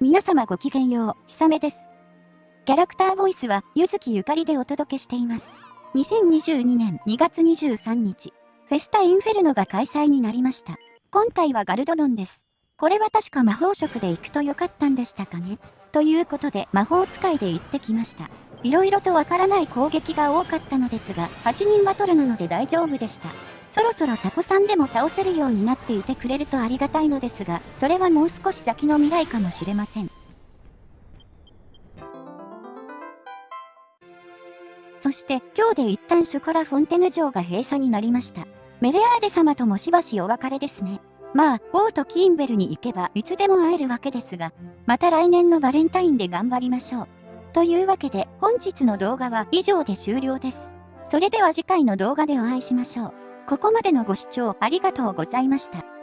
皆様ごきげんよう、ひさめです。キャラクターボイスは、ゆずきゆかりでお届けしています。2022年2月23日、フェスタインフェルノが開催になりました。今回はガルドドンです。これは確か魔法職で行くとよかったんでしたかねということで魔法使いで行ってきました。色々とわからない攻撃が多かったのですが、8人バトルなので大丈夫でした。そろそろサコさんでも倒せるようになっていてくれるとありがたいのですが、それはもう少し先の未来かもしれません。そして今日で一旦ショコラフォンテヌ城が閉鎖になりました。メレアーデ様ともしばしお別れですね。まあ、ボートキーンベルに行けばいつでも会えるわけですが、また来年のバレンタインで頑張りましょう。というわけで本日の動画は以上で終了です。それでは次回の動画でお会いしましょう。ここまでのご視聴ありがとうございました。